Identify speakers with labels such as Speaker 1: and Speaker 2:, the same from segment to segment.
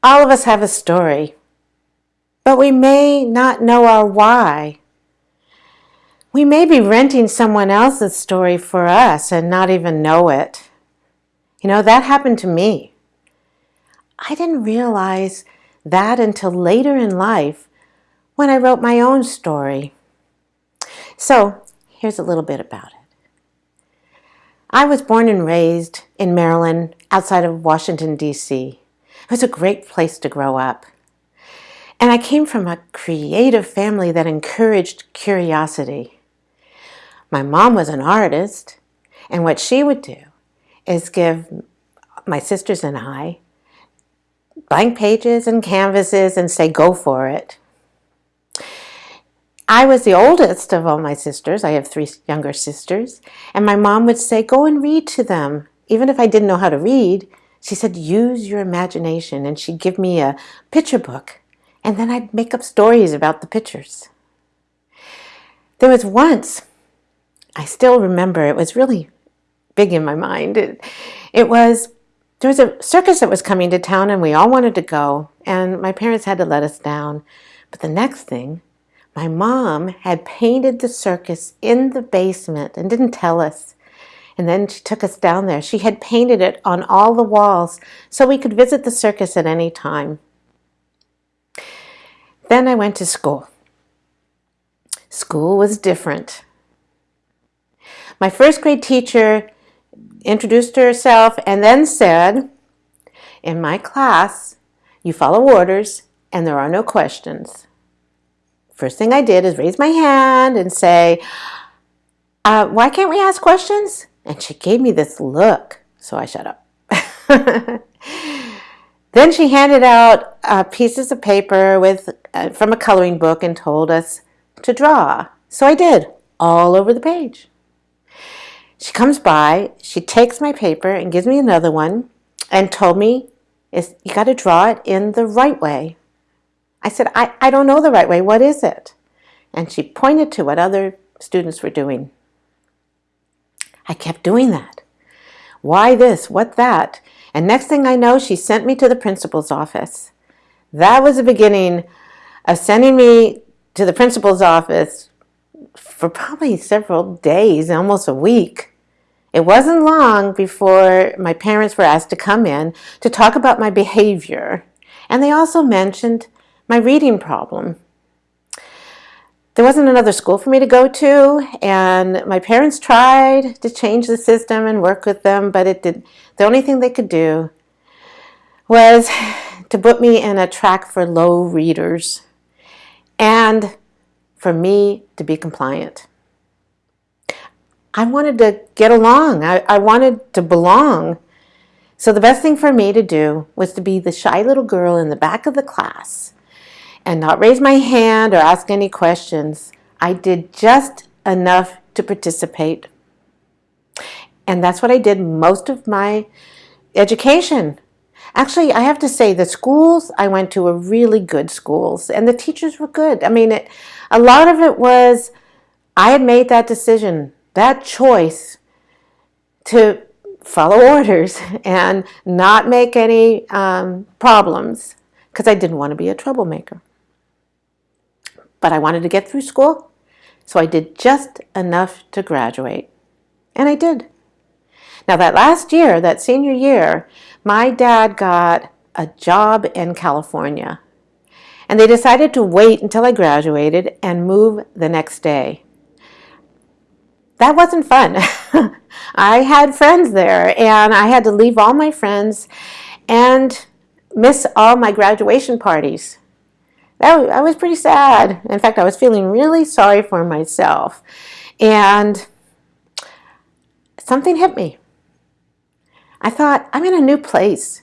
Speaker 1: All of us have a story, but we may not know our why. We may be renting someone else's story for us and not even know it. You know, that happened to me. I didn't realize that until later in life when I wrote my own story. So, here's a little bit about it. I was born and raised in Maryland outside of Washington, D.C. It was a great place to grow up. And I came from a creative family that encouraged curiosity. My mom was an artist, and what she would do is give my sisters and I blank pages and canvases and say, go for it. I was the oldest of all my sisters. I have three younger sisters. And my mom would say, go and read to them. Even if I didn't know how to read, she said, use your imagination. And she'd give me a picture book. And then I'd make up stories about the pictures. There was once, I still remember, it was really big in my mind. It, it was, there was a circus that was coming to town and we all wanted to go. And my parents had to let us down. But the next thing, my mom had painted the circus in the basement and didn't tell us. And then she took us down there. She had painted it on all the walls so we could visit the circus at any time. Then I went to school. School was different. My first grade teacher introduced herself and then said, in my class, you follow orders and there are no questions first thing I did is raise my hand and say, uh, why can't we ask questions? And she gave me this look, so I shut up. then she handed out uh, pieces of paper with uh, from a coloring book and told us to draw. So I did, all over the page. She comes by, she takes my paper and gives me another one and told me, you got to draw it in the right way. I said, I, I don't know the right way. What is it? And she pointed to what other students were doing. I kept doing that. Why this? What that? And next thing I know, she sent me to the principal's office. That was the beginning of sending me to the principal's office for probably several days, almost a week. It wasn't long before my parents were asked to come in to talk about my behavior. And they also mentioned my reading problem. There wasn't another school for me to go to, and my parents tried to change the system and work with them, but it did. The only thing they could do was to put me in a track for low readers and for me to be compliant. I wanted to get along. I, I wanted to belong. So the best thing for me to do was to be the shy little girl in the back of the class and not raise my hand or ask any questions. I did just enough to participate. And that's what I did most of my education. Actually, I have to say the schools I went to were really good schools and the teachers were good. I mean, it, a lot of it was I had made that decision, that choice to follow orders and not make any um, problems because I didn't want to be a troublemaker but I wanted to get through school, so I did just enough to graduate. And I did. Now that last year, that senior year, my dad got a job in California. And they decided to wait until I graduated and move the next day. That wasn't fun. I had friends there and I had to leave all my friends and miss all my graduation parties that, I was pretty sad. In fact, I was feeling really sorry for myself. And something hit me. I thought, I'm in a new place.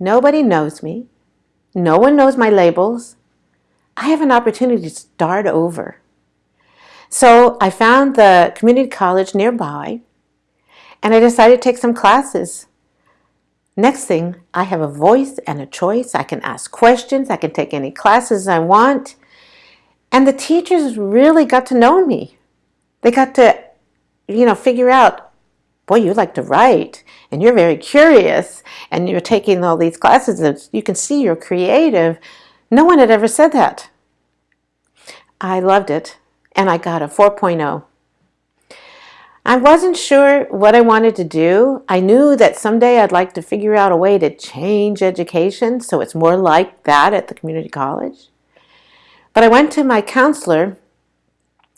Speaker 1: Nobody knows me. No one knows my labels. I have an opportunity to start over. So I found the community college nearby and I decided to take some classes Next thing, I have a voice and a choice. I can ask questions. I can take any classes I want. And the teachers really got to know me. They got to, you know, figure out boy, you like to write and you're very curious and you're taking all these classes and you can see you're creative. No one had ever said that. I loved it and I got a 4.0. I wasn't sure what I wanted to do. I knew that someday I'd like to figure out a way to change education so it's more like that at the community college. But I went to my counselor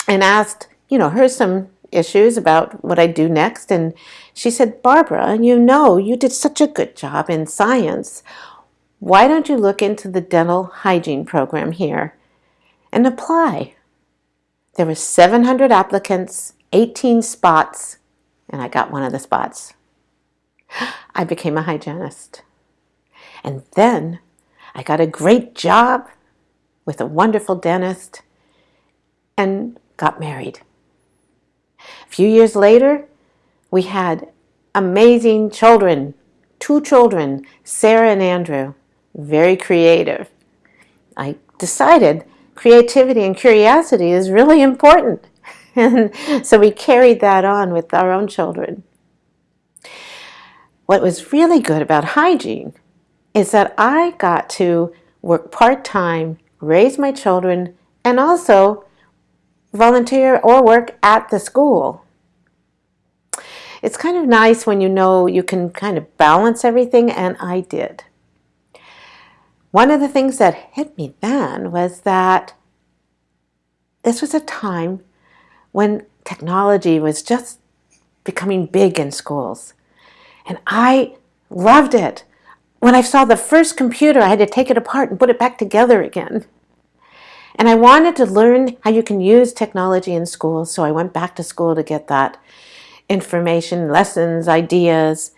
Speaker 1: and asked, you know, here's some issues about what I'd do next. And she said, Barbara, you know, you did such a good job in science. Why don't you look into the dental hygiene program here and apply? There were 700 applicants, 18 spots, and I got one of the spots. I became a hygienist. And then I got a great job with a wonderful dentist and got married. A few years later, we had amazing children, two children, Sarah and Andrew, very creative. I decided creativity and curiosity is really important. And so we carried that on with our own children. What was really good about hygiene is that I got to work part-time, raise my children, and also volunteer or work at the school. It's kind of nice when you know you can kind of balance everything, and I did. One of the things that hit me then was that this was a time when technology was just becoming big in schools. And I loved it. When I saw the first computer, I had to take it apart and put it back together again. And I wanted to learn how you can use technology in school, so I went back to school to get that information, lessons, ideas.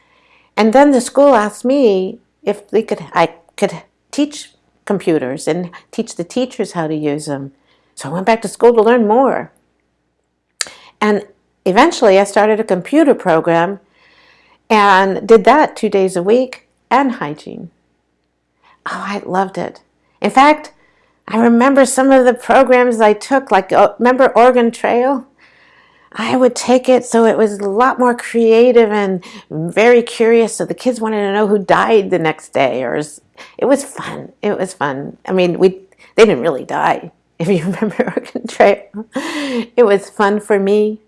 Speaker 1: And then the school asked me if they could, I could teach computers and teach the teachers how to use them. So I went back to school to learn more. And eventually I started a computer program and did that two days a week and hygiene. Oh, I loved it. In fact, I remember some of the programs I took, like, uh, remember Oregon Trail? I would take it so it was a lot more creative and very curious. So the kids wanted to know who died the next day, or it was fun. It was fun. I mean, we they didn't really die, if you remember Oregon Trail. It was fun for me,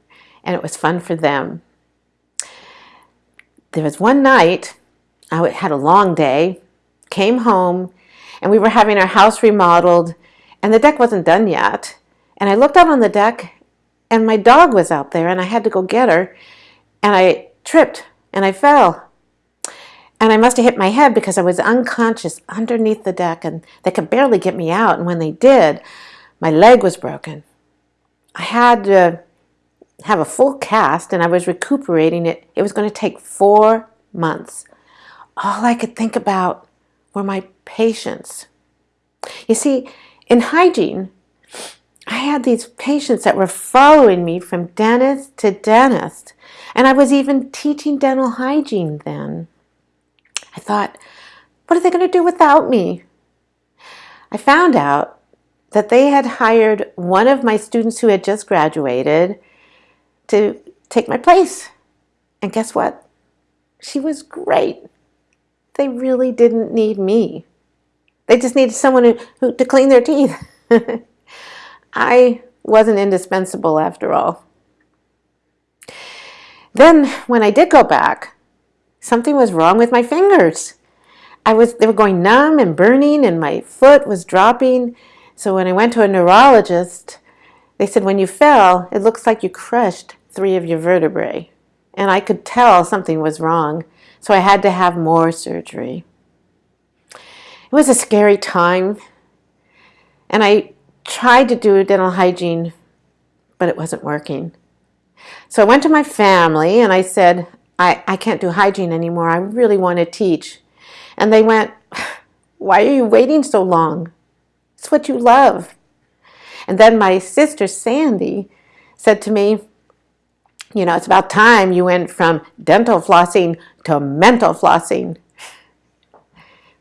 Speaker 1: and it was fun for them. There was one night I had a long day, came home, and we were having our house remodeled and the deck wasn't done yet. And I looked out on the deck and my dog was out there and I had to go get her and I tripped and I fell. And I must have hit my head because I was unconscious underneath the deck and they could barely get me out. And when they did, my leg was broken. I had to have a full cast and I was recuperating it. It was going to take four months. All I could think about were my patients. You see, in hygiene, I had these patients that were following me from dentist to dentist, and I was even teaching dental hygiene then. I thought, what are they going to do without me? I found out that they had hired one of my students who had just graduated to take my place. And guess what? She was great. They really didn't need me. They just needed someone who, who to clean their teeth. I wasn't indispensable after all. Then when I did go back, something was wrong with my fingers. I was, they were going numb and burning and my foot was dropping. So when I went to a neurologist, they said, when you fell, it looks like you crushed three of your vertebrae. And I could tell something was wrong. So I had to have more surgery. It was a scary time. And I tried to do dental hygiene, but it wasn't working. So I went to my family and I said, I, I can't do hygiene anymore. I really want to teach. And they went, why are you waiting so long? It's what you love. And then my sister Sandy said to me, you know, it's about time you went from dental flossing to mental flossing.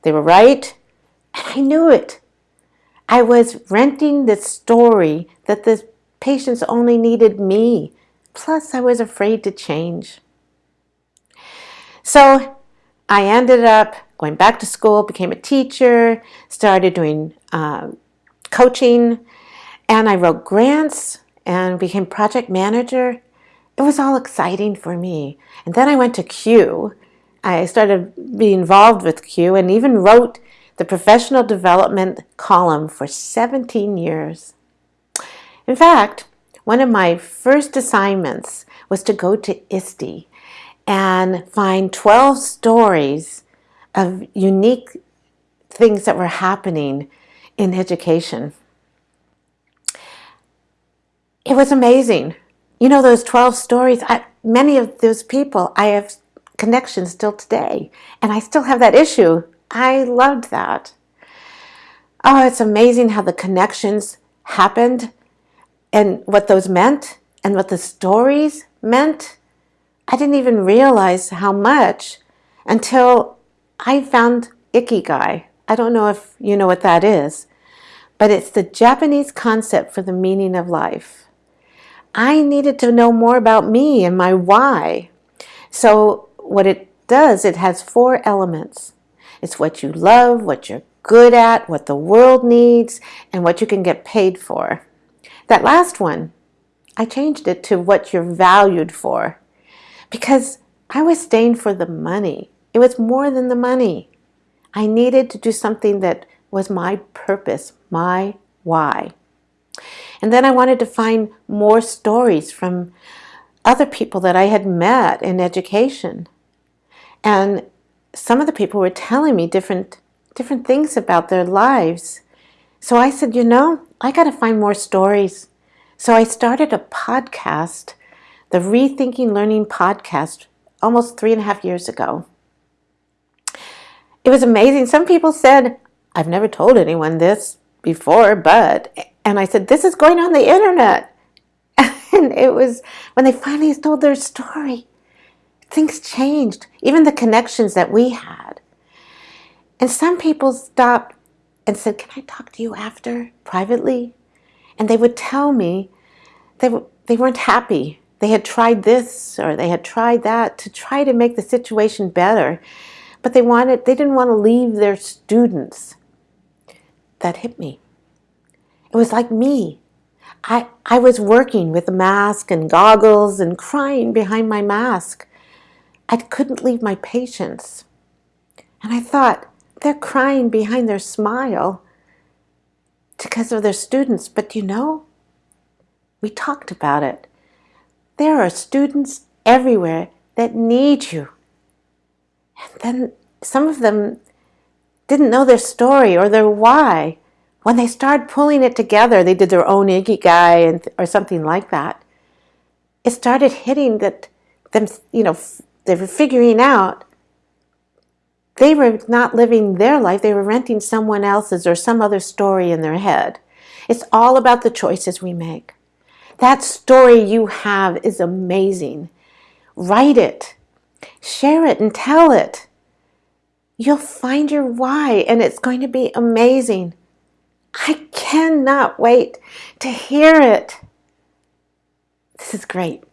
Speaker 1: They were right. And I knew it. I was renting the story that the patients only needed me. Plus, I was afraid to change. So I ended up going back to school, became a teacher, started doing uh, coaching, and I wrote grants and became project manager. It was all exciting for me. And then I went to CUE. I started being involved with CUE and even wrote the professional development column for 17 years. In fact, one of my first assignments was to go to ISTE and find 12 stories of unique things that were happening in education. It was amazing. You know, those 12 stories, I, many of those people, I have connections still today, and I still have that issue. I loved that. Oh, it's amazing how the connections happened and what those meant and what the stories meant. I didn't even realize how much until I found Ikigai. I don't know if you know what that is, but it's the Japanese concept for the meaning of life. I needed to know more about me and my why. So what it does, it has four elements. It's what you love, what you're good at, what the world needs, and what you can get paid for. That last one, I changed it to what you're valued for because I was staying for the money. It was more than the money. I needed to do something that was my purpose, my why. And then I wanted to find more stories from other people that I had met in education. And some of the people were telling me different, different things about their lives. So I said, you know, I got to find more stories. So I started a podcast, the Rethinking Learning podcast, almost three and a half years ago. It was amazing. Some people said, I've never told anyone this before, but and I said, this is going on the internet. And it was when they finally told their story, things changed, even the connections that we had. And some people stopped and said, can I talk to you after, privately? And they would tell me they, they weren't happy. They had tried this or they had tried that to try to make the situation better. But they wanted, they didn't want to leave their students. That hit me. It was like me. I, I was working with a mask and goggles and crying behind my mask. I couldn't leave my patients. And I thought, they're crying behind their smile because of their students. But you know, we talked about it. There are students everywhere that need you. And then some of them didn't know their story or their why when they started pulling it together, they did their own Ikigai and, or something like that. It started hitting that them, you know, they were figuring out they were not living their life, they were renting someone else's or some other story in their head. It's all about the choices we make. That story you have is amazing. Write it, share it, and tell it. You'll find your why, and it's going to be amazing. I cannot wait to hear it. This is great.